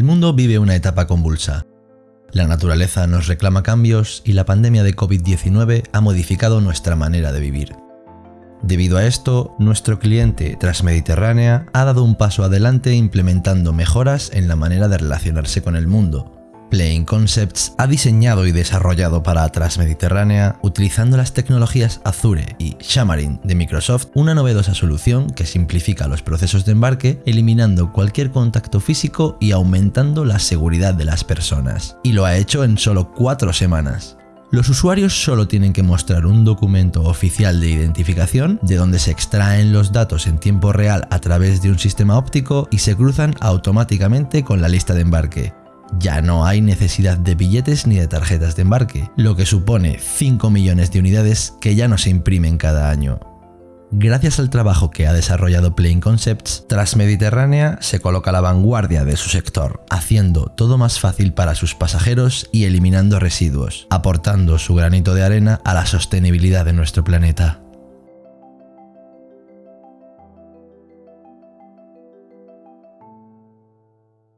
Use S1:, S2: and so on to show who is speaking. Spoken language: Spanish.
S1: El mundo vive una etapa convulsa. La naturaleza nos reclama cambios y la pandemia de COVID-19 ha modificado nuestra manera de vivir. Debido a esto, nuestro cliente Transmediterránea ha dado un paso adelante implementando mejoras en la manera de relacionarse con el mundo, Playing Concepts ha diseñado y desarrollado para Transmediterránea, utilizando las tecnologías Azure y Xamarin de Microsoft, una novedosa solución que simplifica los procesos de embarque, eliminando cualquier contacto físico y aumentando la seguridad de las personas. Y lo ha hecho en solo cuatro semanas. Los usuarios solo tienen que mostrar un documento oficial de identificación de donde se extraen los datos en tiempo real a través de un sistema óptico y se cruzan automáticamente con la lista de embarque. Ya no hay necesidad de billetes ni de tarjetas de embarque, lo que supone 5 millones de unidades que ya no se imprimen cada año. Gracias al trabajo que ha desarrollado Plain Concepts, Transmediterránea se coloca a la vanguardia de su sector, haciendo todo más fácil para sus pasajeros y eliminando residuos, aportando su granito de arena a la sostenibilidad de nuestro planeta.